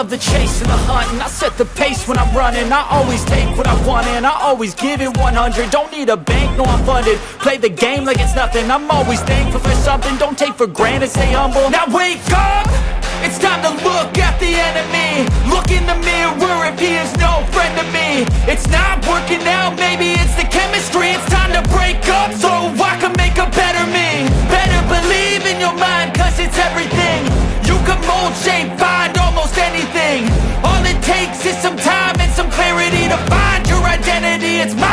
the chase and the hunt And I set the pace when I'm running. I always take what I want and I always give it 100 Don't need a bank, no I'm funded. Play the game like it's nothing. I'm always thankful for something. Don't take for granted, stay humble. Now wake up! It's time to look at the enemy. Look in the mirror if he is no friend to me. It's not working out, maybe it's the chemistry. It's time to break up so I can make a better me. Better believe in your mind cause it's everything. You can mold, shape, almost anything. All it takes is some time and some clarity To find your identity, it's everything